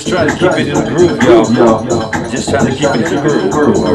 trying to keep it in the groove, y'all. Just trying to keep it in the groove. All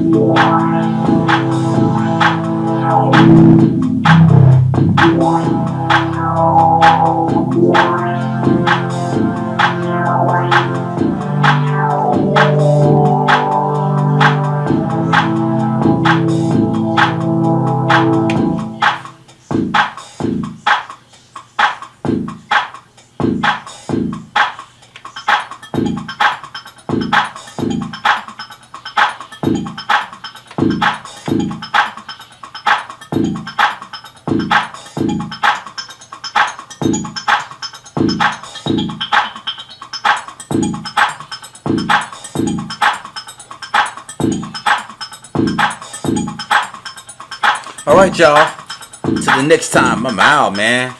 right, all right. All right, y'all. Till the next time, I'm out, man.